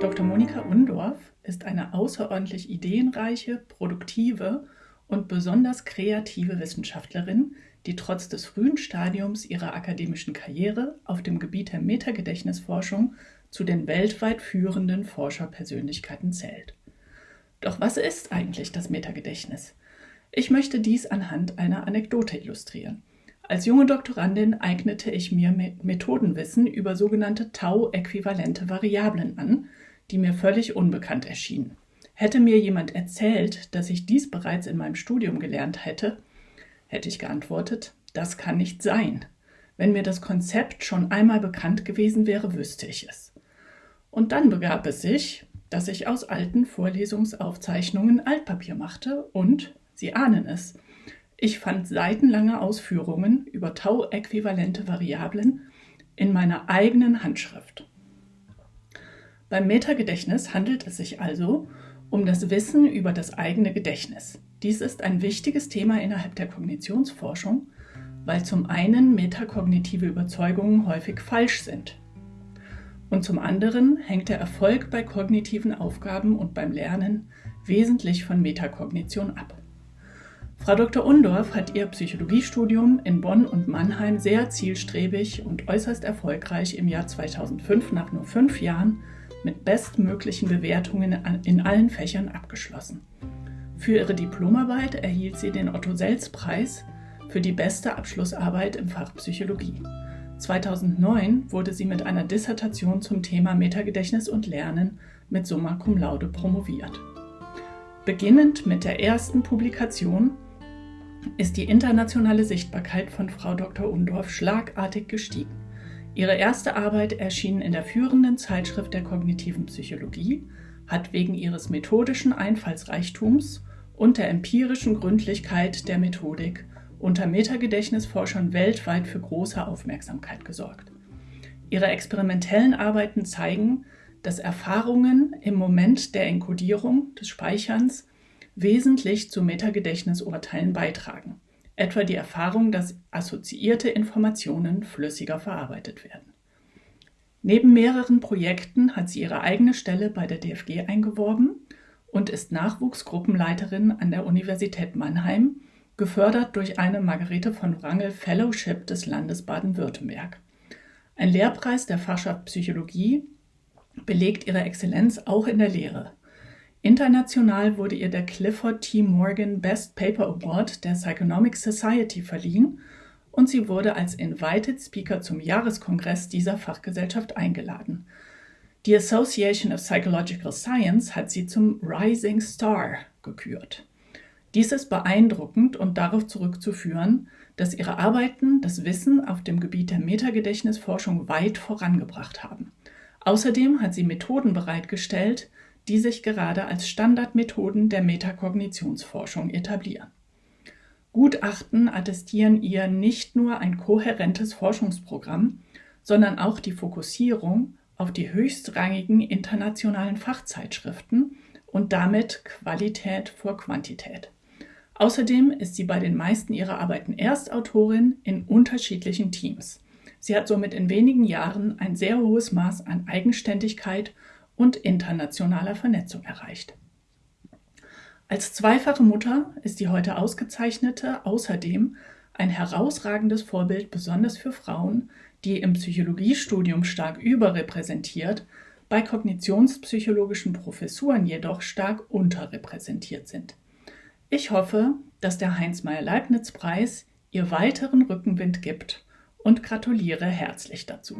Dr. Monika Undorf ist eine außerordentlich ideenreiche, produktive und besonders kreative Wissenschaftlerin, die trotz des frühen Stadiums ihrer akademischen Karriere auf dem Gebiet der Metagedächtnisforschung zu den weltweit führenden Forscherpersönlichkeiten zählt. Doch was ist eigentlich das Metagedächtnis? Ich möchte dies anhand einer Anekdote illustrieren. Als junge Doktorandin eignete ich mir Methodenwissen über sogenannte Tau-äquivalente Variablen an, die mir völlig unbekannt erschienen. Hätte mir jemand erzählt, dass ich dies bereits in meinem Studium gelernt hätte, hätte ich geantwortet, das kann nicht sein. Wenn mir das Konzept schon einmal bekannt gewesen wäre, wüsste ich es. Und dann begab es sich, dass ich aus alten Vorlesungsaufzeichnungen Altpapier machte und, Sie ahnen es, ich fand seitenlange Ausführungen über Tau-äquivalente Variablen in meiner eigenen Handschrift. Beim Metagedächtnis handelt es sich also um das Wissen über das eigene Gedächtnis. Dies ist ein wichtiges Thema innerhalb der Kognitionsforschung, weil zum einen metakognitive Überzeugungen häufig falsch sind. Und zum anderen hängt der Erfolg bei kognitiven Aufgaben und beim Lernen wesentlich von Metakognition ab. Frau Dr. Undorf hat ihr Psychologiestudium in Bonn und Mannheim sehr zielstrebig und äußerst erfolgreich im Jahr 2005 nach nur fünf Jahren mit bestmöglichen Bewertungen in allen Fächern abgeschlossen. Für ihre Diplomarbeit erhielt sie den Otto-Selz-Preis für die beste Abschlussarbeit im Fach Psychologie. 2009 wurde sie mit einer Dissertation zum Thema Metagedächtnis und Lernen mit Summa Cum Laude promoviert. Beginnend mit der ersten Publikation ist die internationale Sichtbarkeit von Frau Dr. Undorf schlagartig gestiegen. Ihre erste Arbeit erschien in der führenden Zeitschrift der kognitiven Psychologie, hat wegen ihres methodischen Einfallsreichtums und der empirischen Gründlichkeit der Methodik unter Metagedächtnisforschern weltweit für große Aufmerksamkeit gesorgt. Ihre experimentellen Arbeiten zeigen, dass Erfahrungen im Moment der Enkodierung des Speicherns wesentlich zu Metagedächtnisurteilen beitragen etwa die Erfahrung, dass assoziierte Informationen flüssiger verarbeitet werden. Neben mehreren Projekten hat sie ihre eigene Stelle bei der DFG eingeworben und ist Nachwuchsgruppenleiterin an der Universität Mannheim, gefördert durch eine Margarete von Wrangel Fellowship des Landes Baden-Württemberg. Ein Lehrpreis der Fachschaft Psychologie belegt ihre Exzellenz auch in der Lehre. International wurde ihr der Clifford T. Morgan Best Paper Award der Psychonomic Society verliehen und sie wurde als Invited Speaker zum Jahreskongress dieser Fachgesellschaft eingeladen. Die Association of Psychological Science hat sie zum Rising Star gekürt. Dies ist beeindruckend und darauf zurückzuführen, dass ihre Arbeiten das Wissen auf dem Gebiet der Metagedächtnisforschung weit vorangebracht haben. Außerdem hat sie Methoden bereitgestellt, die sich gerade als Standardmethoden der Metakognitionsforschung etablieren. Gutachten attestieren ihr nicht nur ein kohärentes Forschungsprogramm, sondern auch die Fokussierung auf die höchstrangigen internationalen Fachzeitschriften und damit Qualität vor Quantität. Außerdem ist sie bei den meisten ihrer Arbeiten Erstautorin in unterschiedlichen Teams. Sie hat somit in wenigen Jahren ein sehr hohes Maß an Eigenständigkeit und internationaler Vernetzung erreicht. Als zweifache Mutter ist die heute ausgezeichnete außerdem ein herausragendes Vorbild besonders für Frauen, die im Psychologiestudium stark überrepräsentiert, bei kognitionspsychologischen Professuren jedoch stark unterrepräsentiert sind. Ich hoffe, dass der Heinz-Meyer-Leibniz-Preis ihr weiteren Rückenwind gibt und gratuliere herzlich dazu.